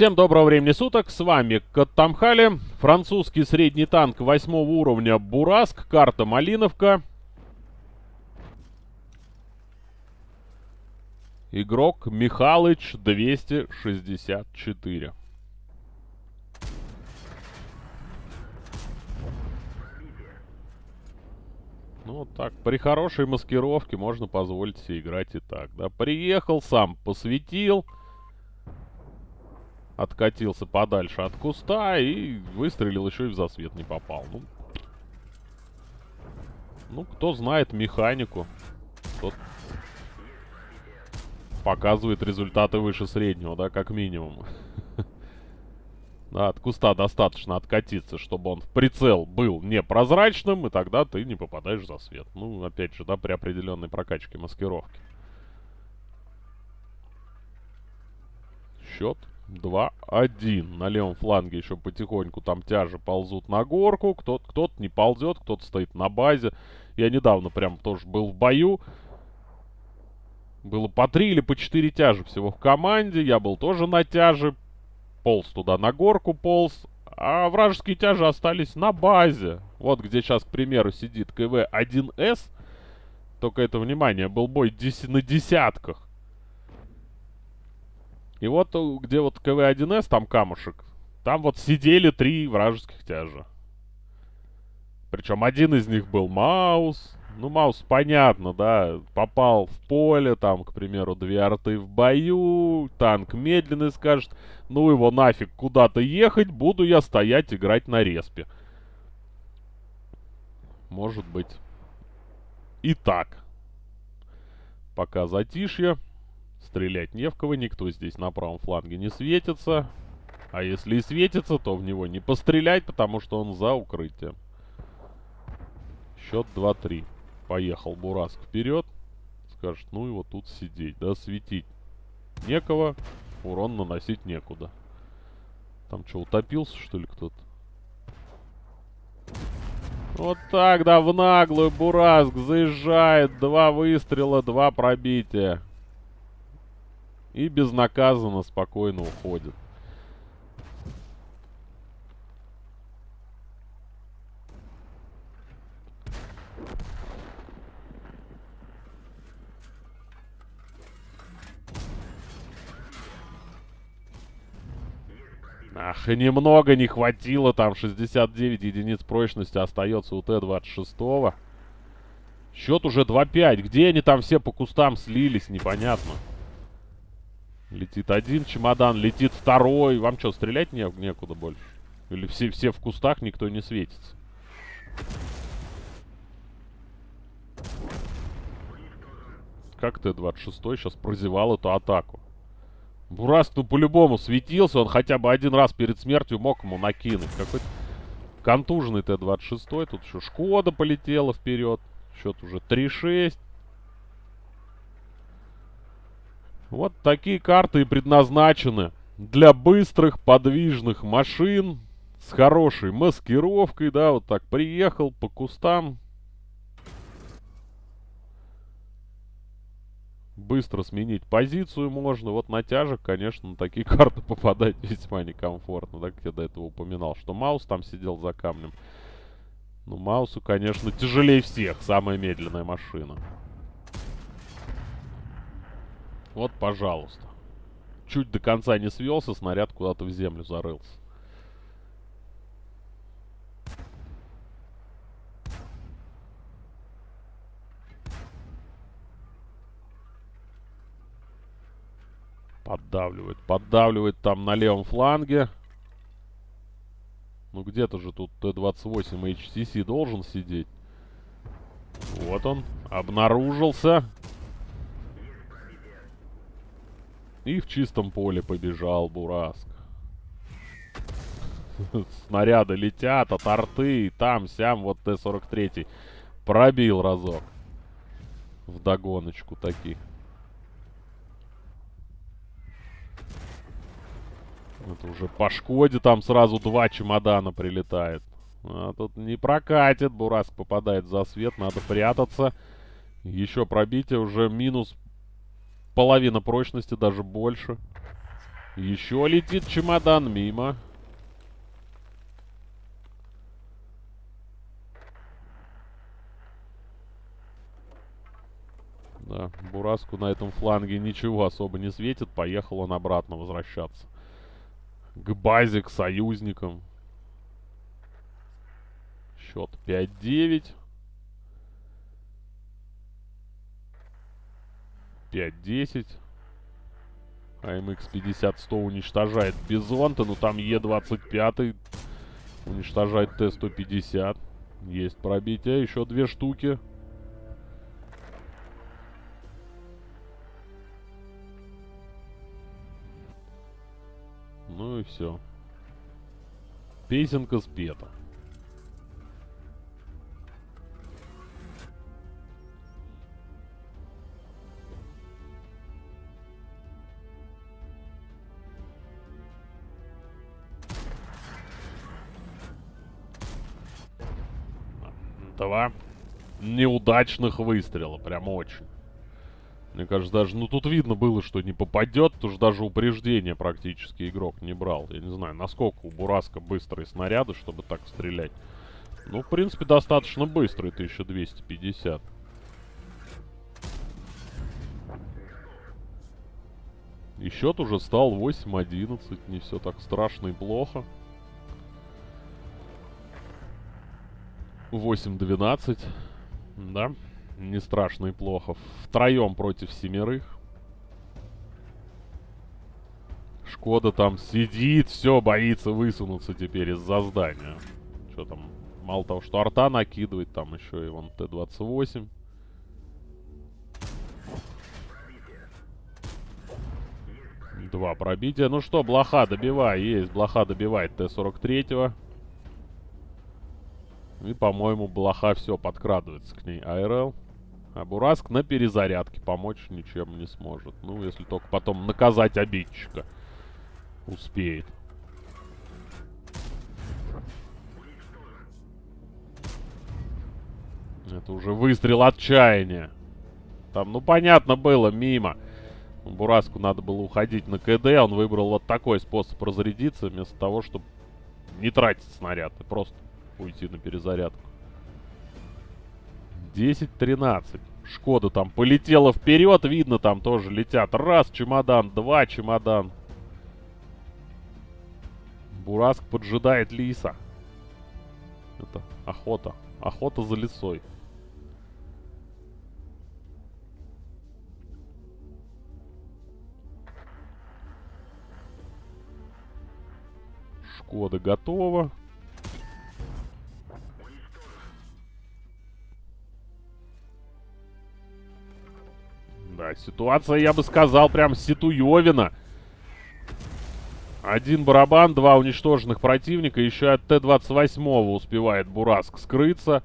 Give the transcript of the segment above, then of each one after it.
Всем доброго времени суток, с вами Каттамхали, французский средний танк восьмого уровня Бураск, карта Малиновка. Игрок Михалыч 264. Ну, вот так, при хорошей маскировке можно позволить себе играть и так, да. Приехал сам, посветил откатился подальше от куста и выстрелил еще и в засвет не попал. Ну, ну кто знает механику, тот показывает результаты выше среднего, да, как минимум. Да, от куста достаточно откатиться, чтобы он в прицел был непрозрачным, и тогда ты не попадаешь в засвет. Ну, опять же, да, при определенной прокачке маскировки. Счет 2-1. На левом фланге еще потихоньку там тяжи ползут на горку. Кто-то кто не ползет, кто-то стоит на базе. Я недавно прям тоже был в бою. Было по 3 или по 4 тяжи всего в команде. Я был тоже на тяже. Полз туда на горку, полз. А вражеские тяжи остались на базе. Вот где сейчас, к примеру, сидит КВ-1С. Только это, внимание, был бой на десятках. И вот э, где вот КВ-1С, там камушек, там вот сидели три вражеских тяжа. Причем один из них был Маус. Ну, Маус, понятно, да, попал в поле, там, к примеру, две арты в бою, танк медленный скажет, ну его нафиг куда-то ехать, буду я стоять играть на респе. Может быть. И так. Пока затишье. Стрелять не в кого, никто здесь на правом фланге не светится. А если и светится, то в него не пострелять, потому что он за укрытием. Счет 2-3. Поехал Бураск вперед. Скажет, ну вот тут сидеть, да, светить. Некого, урон наносить некуда. Там что, утопился, что ли, кто-то? Вот так, да, в наглую Бураск заезжает. Два выстрела, два пробития. И безнаказанно спокойно уходит. Ах, немного не хватило, там 69 единиц прочности остается у Т-26. Счет уже 2-5. Где они там все по кустам слились, непонятно. Летит один чемодан, летит второй. Вам что, стрелять не, некуда больше? Или все, все в кустах, никто не светится? Как Т-26 сейчас прозевал эту атаку? Бураск, ну по-любому светился, он хотя бы один раз перед смертью мог ему накинуть. Какой-то контуженный Т-26, тут еще Шкода полетела вперед. Счет уже 3-6. Вот такие карты и предназначены для быстрых подвижных машин с хорошей маскировкой, да, вот так приехал по кустам. Быстро сменить позицию можно. Вот на тяжек, конечно, на такие карты попадать весьма некомфортно, как я до этого упоминал, что Маус там сидел за камнем. Ну, Маусу, конечно, тяжелее всех, самая медленная машина. Вот, пожалуйста. Чуть до конца не свелся, снаряд куда-то в землю зарылся. Поддавливает, поддавливает там на левом фланге. Ну где-то же тут Т-28 HCC должен сидеть. Вот он, обнаружился. И в чистом поле побежал Бураск. Снаряды летят от арты, там, сям, вот Т-43 пробил разок. В догоночку таких. Это уже по Шкоде там сразу два чемодана прилетает. А тут не прокатит. Бураск попадает за свет. Надо прятаться. Еще пробитие. Уже минус половина прочности, даже больше. Еще летит чемодан мимо. Да, Бураску на этом фланге ничего особо не светит. Поехал он обратно возвращаться. К базе, к союзникам. Счет 5-9. 5-10. АМХ-50-100 уничтожает Бизонта, но там Е-25 уничтожает Т-150. Есть пробитие, еще две штуки. Ну и все. Песенка спета. Два неудачных выстрела. Прям очень. Мне кажется, даже, ну тут видно было, что не попадет, потому что даже упреждение практически игрок не брал. Я не знаю, насколько у Бураска быстрые снаряды, чтобы так стрелять. Ну, в принципе, достаточно быстрый, 1250. И счет уже стал 8-11, не все так страшно и плохо. 8-12, да не страшно и плохо. Втроем против семерых. Шкода там сидит, все, боится высунуться теперь из-за здания. Что там, мало того, что арта накидывает, там еще и вон Т-28. Два пробития. Ну что, блоха добивай, есть. Блоха добивает Т-43. И, по-моему, блоха все подкрадывается к ней. АРЛ. А Бураск на перезарядке помочь ничем не сможет. Ну, если только потом наказать обидчика успеет. Это уже выстрел отчаяния. Там, ну, понятно было, мимо. Бураску надо было уходить на КД. Он выбрал вот такой способ разрядиться, вместо того, чтобы не тратить снаряд. И просто уйти на перезарядку. 10-13. Шкода там полетела вперед. Видно, там тоже летят. Раз чемодан, два чемодан. Бураск поджидает лиса. Это охота. Охота за лесой. Шкода готова. Да, ситуация, я бы сказал, прям Ситуевина. Один барабан, два уничтоженных противника. Еще от Т-28 успевает Бураск скрыться.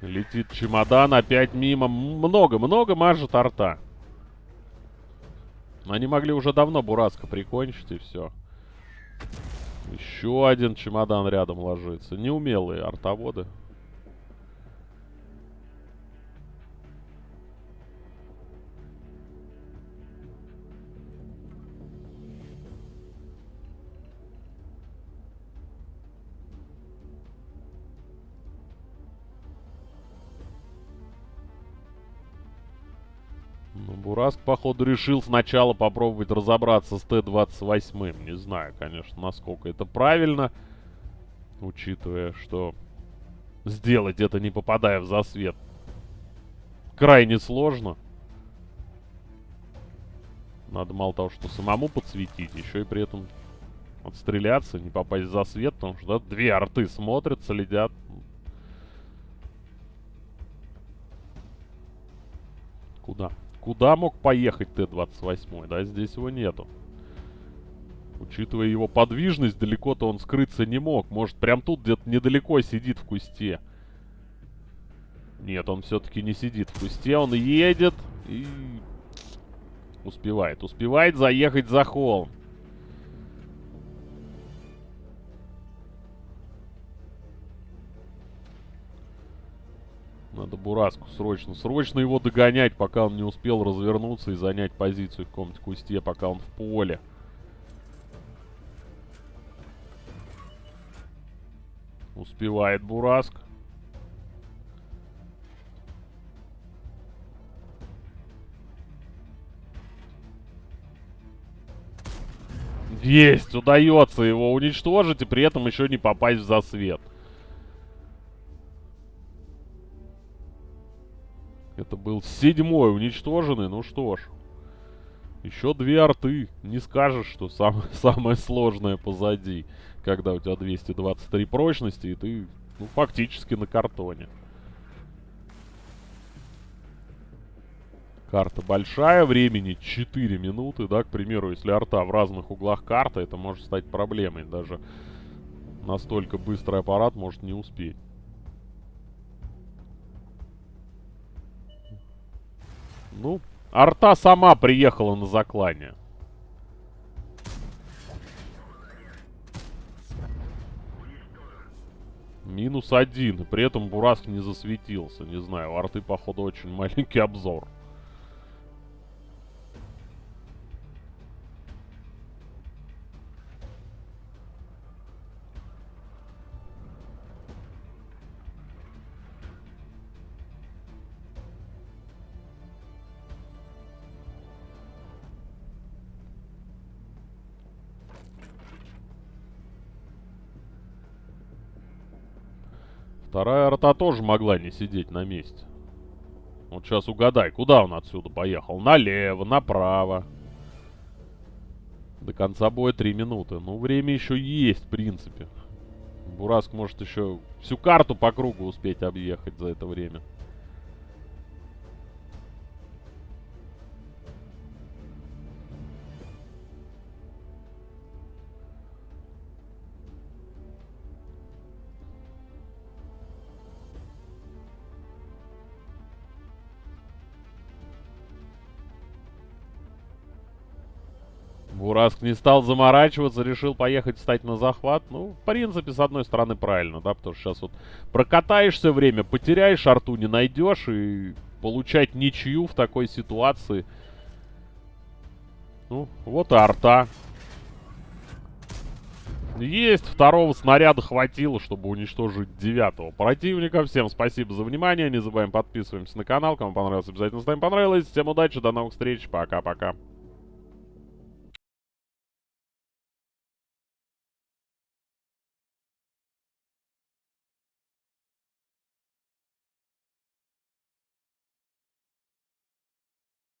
Летит чемодан, опять мимо. Много-много мажет арта. Они могли уже давно Бураска прикончить, и все. Еще один чемодан рядом ложится. Неумелые артоводы. Бураск, походу, решил сначала попробовать разобраться с Т-28. Не знаю, конечно, насколько это правильно. Учитывая, что сделать это, не попадая в засвет, крайне сложно. Надо мало того, что самому подсветить, еще и при этом отстреляться, не попасть в засвет, потому что да, две арты смотрят, следят. Куда? Мог поехать Т-28? Да, здесь его нету. Учитывая его подвижность, далеко-то он скрыться не мог. Может, прям тут где-то недалеко сидит в кусте. Нет, он все-таки не сидит в кусте. Он едет и... Успевает. Успевает заехать за холм. Надо Бураску срочно, срочно его догонять, пока он не успел развернуться и занять позицию в каком-то кусте, пока он в поле. Успевает Бураск. Есть! Удается его уничтожить и при этом еще не попасть в засвет. Это был седьмой уничтоженный. Ну что ж. Еще две арты. Не скажешь, что сам, самое сложное позади. Когда у тебя 223 прочности, и ты ну, фактически на картоне. Карта большая, времени 4 минуты, да, к примеру, если арта в разных углах карты, это может стать проблемой. Даже настолько быстрый аппарат может не успеть. Ну, арта сама приехала на заклание. Минус один. При этом Бураск не засветился. Не знаю, у арты, походу, очень маленький обзор. Вторая рота тоже могла не сидеть на месте. Вот сейчас угадай, куда он отсюда поехал? Налево, направо. До конца боя 3 минуты. Ну, время еще есть, в принципе. Бураск может еще всю карту по кругу успеть объехать за это время. Бураск не стал заморачиваться, решил поехать встать на захват. Ну, в принципе, с одной стороны, правильно, да, потому что сейчас вот прокатаешься время, потеряешь арту, не найдешь, и получать ничью в такой ситуации. Ну, вот и арта. Есть, второго снаряда хватило, чтобы уничтожить девятого противника. Всем спасибо за внимание, не забываем подписываемся на канал. Кому понравилось, обязательно ставим понравилось. Всем удачи, до новых встреч, пока-пока.